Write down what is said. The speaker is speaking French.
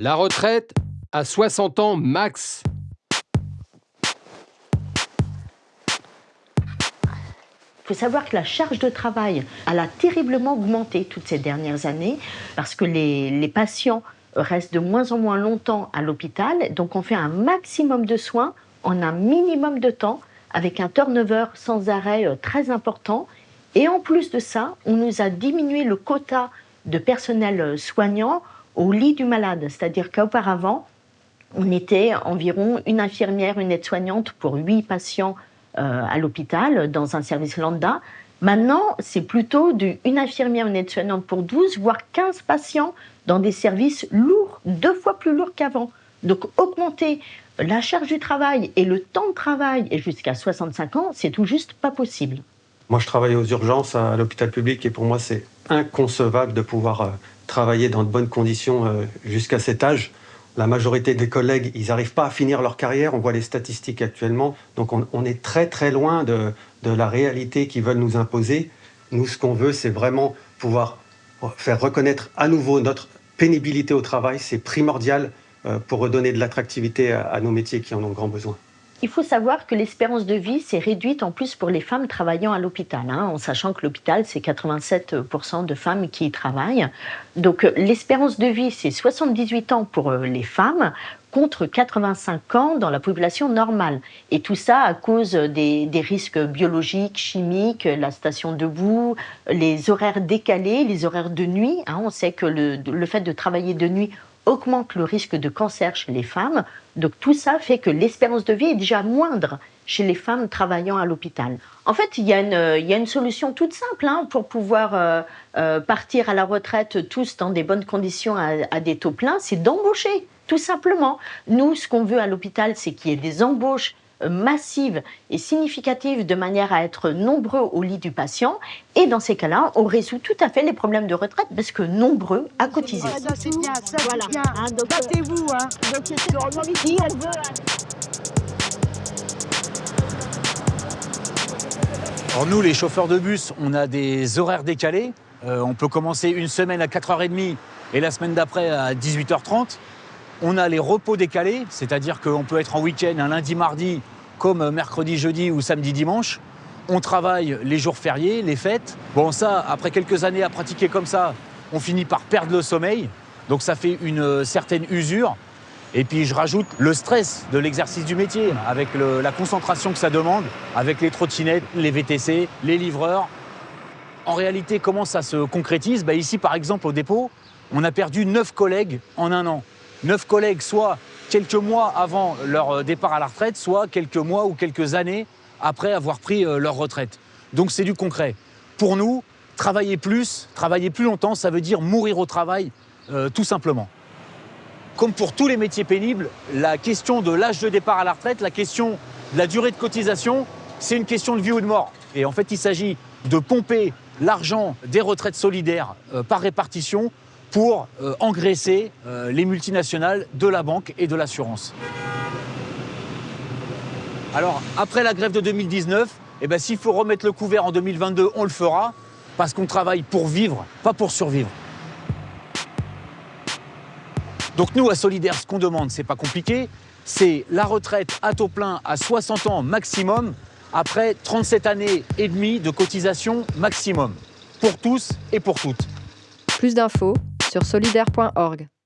La retraite à 60 ans max. Il faut savoir que la charge de travail, elle a terriblement augmenté toutes ces dernières années parce que les, les patients restent de moins en moins longtemps à l'hôpital. Donc on fait un maximum de soins en un minimum de temps avec un turnover sans arrêt euh, très important. Et en plus de ça, on nous a diminué le quota de personnel euh, soignant au lit du malade. C'est-à-dire qu'auparavant, on était environ une infirmière, une aide-soignante pour huit patients euh, à l'hôpital dans un service lambda. Maintenant, c'est plutôt une infirmière, une aide-soignante pour 12, voire 15 patients dans des services lourds, deux fois plus lourds qu'avant. Donc augmenter la charge du travail et le temps de travail jusqu'à 65 ans, c'est tout juste pas possible. Moi, je travaille aux urgences à l'hôpital public et pour moi, c'est inconcevable de pouvoir euh, travailler dans de bonnes conditions euh, jusqu'à cet âge. La majorité des collègues, ils n'arrivent pas à finir leur carrière. On voit les statistiques actuellement. Donc, on, est très, très loin de, la réalité qu'ils veulent nous imposer. Nous, ce qu'on veut, c'est vraiment pouvoir faire reconnaître à nouveau notre pénibilité au travail. C'est primordial euh, pour redonner de l'attractivité à nos métiers qui en ont grand besoin. Il faut savoir que l'espérance de vie s'est réduite en plus pour les femmes travaillant à l'hôpital, hein, en sachant que l'hôpital, c'est 87% de femmes qui y travaillent. Donc euh, l'espérance de vie, c'est 78 ans pour euh, les femmes contre 85 ans dans la population normale. Et tout ça à cause des, risques biologiques, chimiques, la station debout, les horaires décalés, les horaires de nuit. Hein. On sait que le fait de travailler de nuit augmente le risque de cancer chez les femmes. Donc tout ça fait que l'espérance de vie est déjà moindre chez les femmes travaillant à l'hôpital. En fait, il y, a une, solution toute simple hein, pour pouvoir euh, euh, partir à la retraite tous dans des bonnes conditions à des taux pleins, c'est d'embaucher, tout simplement. Nous, ce qu'on veut à l'hôpital, c'est qu'il y ait des embauches massive et significative de manière à être nombreux au lit du patient. Et dans ces cas-là, on résout tout à fait les problèmes de retraite parce que nombreux à cotiser. Alors nous, les chauffeurs de bus, on a des horaires décalés. Euh, on peut commencer une semaine à 4h30 et la semaine d'après à 18h30. On a les repos décalés, c'est-à-dire qu'on peut être en week-end un lundi, mardi, comme mercredi, jeudi ou samedi, dimanche. On travaille les jours fériés, les fêtes. Bon, ça, après quelques années à pratiquer comme ça, on finit par perdre le sommeil. Donc ça fait une certaine usure. Et puis je rajoute le stress de l'exercice du métier, avec la concentration que ça demande, avec les trottinettes, les VTC, les livreurs. En réalité, comment ça se concrétise? Bah, Ici, par exemple, au dépôt, on a perdu neuf collègues en un an neuf collègues, soit quelques mois avant leur euh, départ à la retraite, soit quelques mois ou quelques années après avoir pris euh, leur retraite. Donc c'est du concret. Pour nous, travailler plus, travailler plus longtemps, ça veut dire mourir au travail, euh, tout simplement. Comme pour tous les métiers pénibles, la question de l'âge de départ à la retraite, la question de la durée de cotisation, c'est une question de vie ou de mort. Et en fait, il s'agit de pomper l'argent des retraites solidaires par répartition pour euh, engraisser euh, les multinationales de la banque et de l'assurance. Alors, après la grève de 2019, eh ben, s'il faut remettre le couvert en 2022, on le fera, parce qu'on travaille pour vivre, pas pour survivre. Donc nous, à Solidaire, ce qu'on demande, c'est pas compliqué, c'est la retraite à taux plein à 60 ans maximum, après 37 années et demie de cotisation maximum, pour tous et pour toutes. Plus d'infos sur solidaire.org.